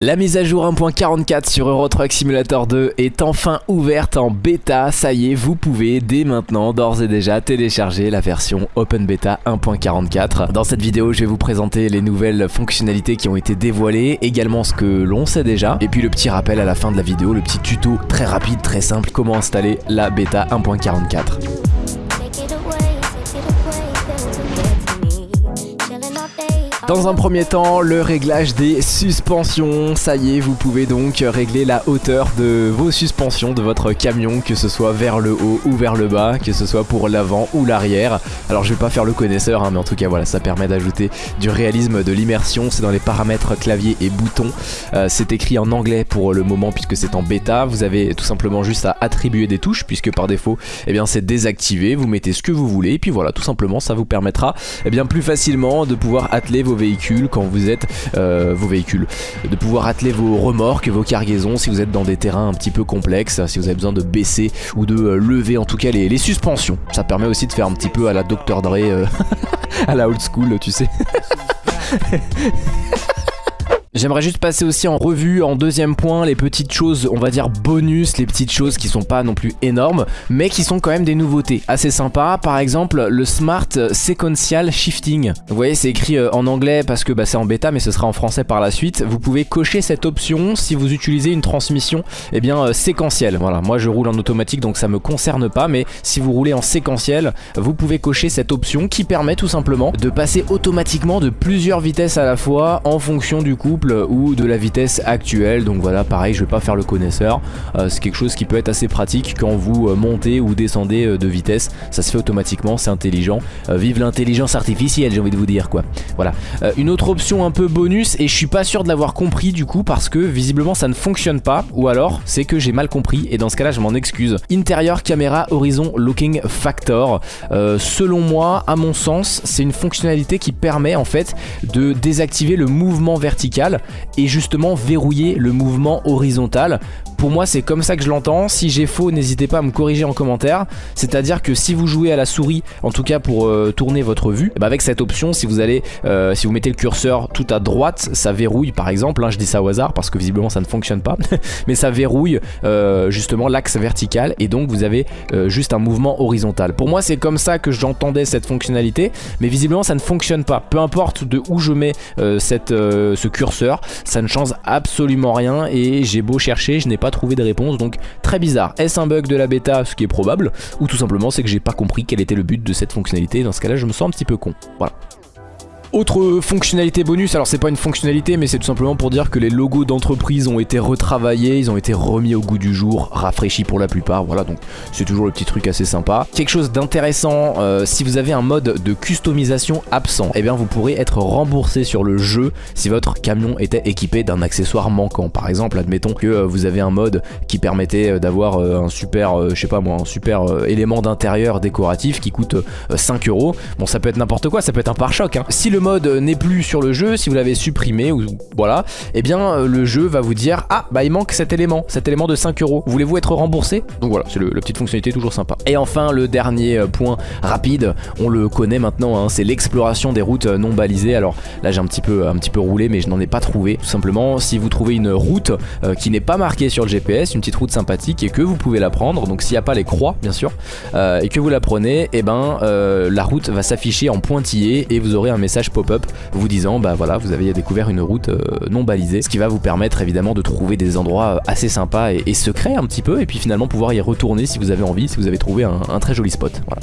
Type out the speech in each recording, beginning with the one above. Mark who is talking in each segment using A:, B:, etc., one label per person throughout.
A: La mise à jour 1.44 sur Euro Truck Simulator 2 est enfin ouverte en bêta. Ça y est, vous pouvez dès maintenant d'ores et déjà télécharger la version Open Beta 1.44. Dans cette vidéo, je vais vous présenter les nouvelles fonctionnalités qui ont été dévoilées, également ce que l'on sait déjà, et puis le petit rappel à la fin de la vidéo, le petit tuto très rapide, très simple, comment installer la bêta 1.44. Dans un premier temps, le réglage des suspensions. Ça y est, vous pouvez donc régler la hauteur de vos suspensions de votre camion, que ce soit vers le haut ou vers le bas, que ce soit pour l'avant ou l'arrière. Alors je vais pas faire le connaisseur, hein, mais en tout cas voilà, ça permet d'ajouter du réalisme, de l'immersion. C'est dans les paramètres clavier et bouton. Euh, c'est écrit en anglais pour le moment puisque c'est en bêta. Vous avez tout simplement juste à attribuer des touches puisque par défaut, eh bien c'est désactivé. Vous mettez ce que vous voulez et puis voilà, tout simplement, ça vous permettra eh bien plus facilement de pouvoir atteler vos véhicules quand vous êtes euh, vos véhicules, de pouvoir atteler vos remorques, vos cargaisons si vous êtes dans des terrains un petit peu complexes, si vous avez besoin de baisser ou de euh, lever en tout cas les, suspensions. Ça permet aussi de faire un petit peu à la Dr Dre, euh, à la old school, tu sais. J'aimerais juste passer aussi en revue en deuxième point les petites choses, on va dire bonus, les petites choses qui sont pas non plus énormes, mais qui sont quand même des nouveautés assez sympas. Par exemple, le Smart Sequential Shifting. Vous voyez, c'est écrit euh, en anglais parce que bah, c'est en bêta, mais ce sera en français par la suite. Vous pouvez cocher cette option si vous utilisez une transmission eh bien, euh, séquentielle. Voilà, moi je roule en automatique donc ça me concerne pas, mais si vous roulez en séquentiel, vous pouvez cocher cette option qui permet tout simplement de passer automatiquement de plusieurs vitesses à la fois en fonction du couple ou de la vitesse actuelle. Donc voilà pareil je vais pas faire le connaisseur. Euh, c'est quelque chose qui peut être assez pratique quand vous euh, montez ou descendez euh, de vitesse. Ça se fait automatiquement c'est intelligent. Vive l'intelligence artificielle j'ai envie de vous dire quoi. Voilà. Une autre option un peu bonus et je suis pas sûr de l'avoir compris du coup parce que visiblement ça ne fonctionne pas. Ou alors c'est que j'ai mal compris et dans ce cas là je m'en excuse. Intérieur caméra horizon looking factor. Selon moi à mon sens c'est une fonctionnalité qui permet en fait de désactiver le mouvement vertical et justement verrouiller le mouvement horizontal pour moi c'est comme ça que je l'entends, si j'ai faux n'hésitez pas à me corriger en commentaire, c'est à dire que si vous jouez à la souris, en tout cas pour euh, tourner votre vue, bah avec cette option si vous allez, euh, si vous mettez le curseur tout à droite, ça verrouille par exemple, hein, je dis ça au hasard parce que visiblement ça ne fonctionne pas, mais ça verrouille euh, justement l'axe vertical et donc vous avez juste un mouvement horizontal. Pour moi c'est comme ça que j'entendais cette fonctionnalité, mais visiblement ça ne fonctionne pas, peu importe de où je mets ce curseur, ça ne change absolument rien et j'ai beau chercher, je n'ai pas trouver de réponse donc très bizarre. Est-ce un bug de la bêta, ce qui est probable, ou tout simplement c'est que j'ai pas compris quel était le but de cette fonctionnalité, dans ce cas là je me sens un petit peu con. Voilà. Autre fonctionnalité bonus, alors c'est pas une fonctionnalité mais c'est tout simplement pour dire que les logos d'entreprise ont été retravaillés, ils ont été remis au goût du jour, rafraîchis pour la plupart, voilà donc c'est toujours le petit truc assez sympa. Quelque chose d'intéressant, euh, si vous avez un mode de customisation absent, eh bien vous pourrez être remboursé sur le jeu si votre camion était équipé d'un accessoire manquant. Par exemple, admettons que euh, vous avez un mode qui permettait euh, d'avoir un super, je sais pas moi, un super élément d'intérieur décoratif qui coûte 5 euros. Bon ça peut être n'importe quoi, ça peut être un pare-choc. Hein. Si le mode n'est plus sur le jeu, si vous l'avez supprimé ou voilà, et eh bien euh, le jeu va vous dire ah bah il manque cet élément, cet élément de 5 euros. Voulez-vous être remboursé? Donc voilà, c'est la petite fonctionnalité toujours sympa. Et enfin le dernier euh, point rapide, on le connaît maintenant, hein, c'est l'exploration des routes euh, non balisées. Alors là j'ai un petit peu un petit peu roulé, mais je n'en ai pas trouvé. Tout simplement, si vous trouvez une route qui n'est pas marquée sur le GPS, une petite route sympathique et que vous pouvez la prendre, donc s'il n'y a pas les croix bien sûr, et que vous la prenez, et eh ben la route va s'afficher en pointillé et vous aurez un message vous disant bah voilà vous avez découvert une route euh, non balisée. Ce qui va vous permettre évidemment de trouver des endroits euh, assez sympas et, secrets un petit peu et puis finalement pouvoir y retourner si vous avez envie si vous avez trouvé un, un très joli spot. Voilà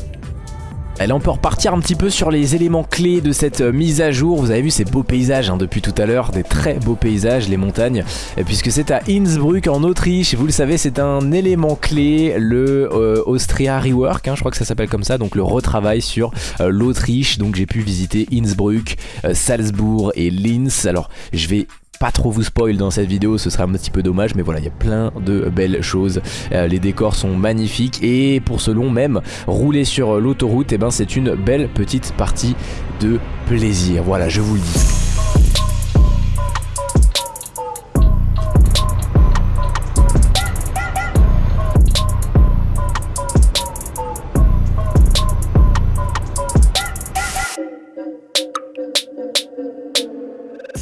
A: Allez, on peut repartir un petit peu sur les éléments clés de cette euh, mise à jour. Vous avez vu ces beaux paysages hein, depuis tout à l'heure, des très beaux paysages, les montagnes. Puisque c'est à Innsbruck en Autriche, vous le savez, c'est un élément clé, le euh, Austria Rework, hein, je crois que ça s'appelle comme ça, donc le retravail sur euh, l'Autriche. Donc j'ai pu visiter Innsbruck, Salzbourg et Linz. Alors je vais pas trop vous spoil dans cette vidéo, ce serait un petit peu dommage, mais voilà, il y a plein de belles choses. Euh, les décors sont magnifiques et pour ce long même, rouler sur l'autoroute, eh ben c'est une belle petite partie de plaisir. Voilà, je vous le dis.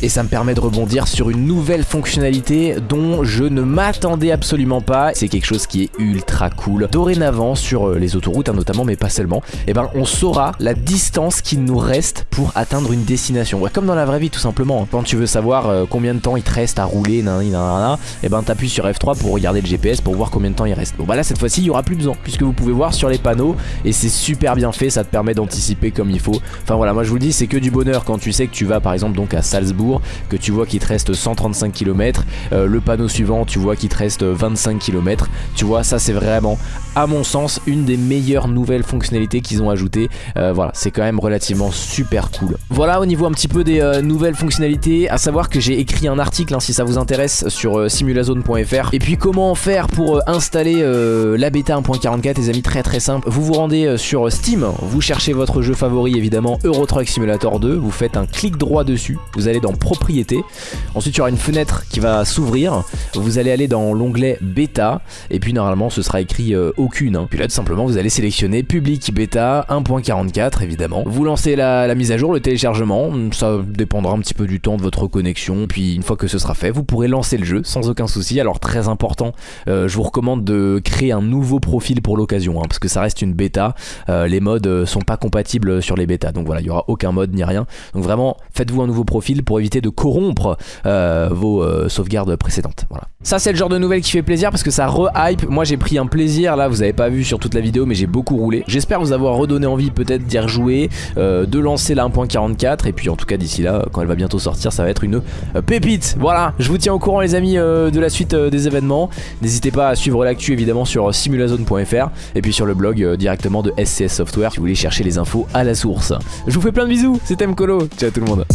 A: Et ça me permet de rebondir sur une nouvelle fonctionnalité dont je ne m'attendais absolument pas. C'est quelque chose qui est ultra cool. Dorénavant sur euh, les autoroutes hein, notamment mais pas seulement, et eh ben on saura la distance qu'il nous reste pour atteindre une destination. comme dans la vraie vie tout simplement. Hein. Quand tu veux savoir euh, combien de temps il te reste à rouler, et eh ben t'appuies sur F3 pour regarder le GPS pour voir combien de temps il reste. Bon bah là cette fois-ci il y aura plus besoin puisque vous pouvez voir sur les panneaux et c'est super bien fait, ça te permet d'anticiper comme il faut. Enfin voilà, moi je vous le dis, c'est que du bonheur quand tu sais que tu vas par exemple donc à Salzbourg, que tu vois qu'il te reste 135 km, euh, le panneau suivant tu vois qu'il te reste 25 km, tu vois ça c'est vraiment à mon sens une des meilleures nouvelles fonctionnalités qu'ils ont ajoutées. Euh, voilà, c'est quand même relativement super cool. Voilà au niveau un petit peu des euh, nouvelles fonctionnalités, à savoir que j'ai écrit un article hein, si ça vous intéresse sur simulazone.fr. Et puis comment faire pour installer la bêta 1.44 les amis, très très simple. Vous vous rendez sur Steam, vous cherchez votre jeu favori évidemment Euro Truck Simulator 2, vous faites un clic droit dessus, vous allez dans propriété, ensuite il y aura une fenêtre qui va s'ouvrir, vous allez aller dans l'onglet bêta, et puis normalement ce sera écrit euh, aucune, hein. puis là tout simplement vous allez sélectionner public bêta 1.44 évidemment, vous lancez la, mise à jour, le téléchargement, ça dépendra un petit peu du temps de votre connexion, puis une fois que ce sera fait, vous pourrez lancer le jeu sans aucun souci, alors très important, euh, je vous recommande de créer un nouveau profil pour l'occasion, hein, parce que ça reste une bêta, euh, les modes sont pas compatibles sur les bêtas, donc voilà, il y aura aucun mode ni rien, donc vraiment faites-vous un nouveau profil pour éviter de corrompre euh, vos euh, sauvegardes précédentes. Voilà. Ça c'est le genre de nouvelle qui fait plaisir parce que ça re-hype. Moi j'ai pris un plaisir là, vous avez pas vu sur toute la vidéo mais j'ai beaucoup roulé. J'espère vous avoir redonné envie peut-être d'y rejouer, euh, de lancer la 1.44 et puis en tout cas d'ici là, quand elle va bientôt sortir, ça va être une pépite. Voilà, je vous tiens au courant les amis de la suite des événements. N'hésitez pas à suivre l'actu évidemment sur simulazone.fr et puis sur le blog directement de SCS Software si vous voulez chercher les infos à la source. Je vous fais plein de bisous, c'était Mkolo, ciao tout le monde.